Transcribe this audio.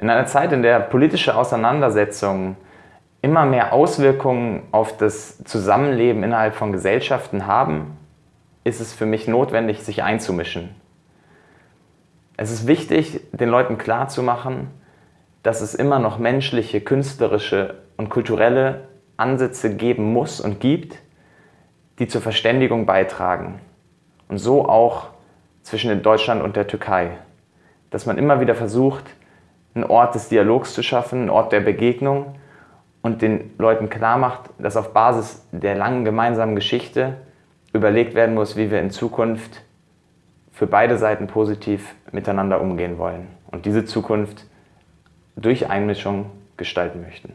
In einer Zeit, in der politische Auseinandersetzungen immer mehr Auswirkungen auf das Zusammenleben innerhalb von Gesellschaften haben, ist es für mich notwendig, sich einzumischen. Es ist wichtig, den Leuten klarzumachen, dass es immer noch menschliche, künstlerische und kulturelle Ansätze geben muss und gibt, die zur Verständigung beitragen. Und so auch zwischen Deutschland und der Türkei. Dass man immer wieder versucht, einen Ort des Dialogs zu schaffen, einen Ort der Begegnung und den Leuten klar macht, dass auf Basis der langen gemeinsamen Geschichte überlegt werden muss, wie wir in Zukunft für beide Seiten positiv miteinander umgehen wollen und diese Zukunft durch Einmischung gestalten möchten.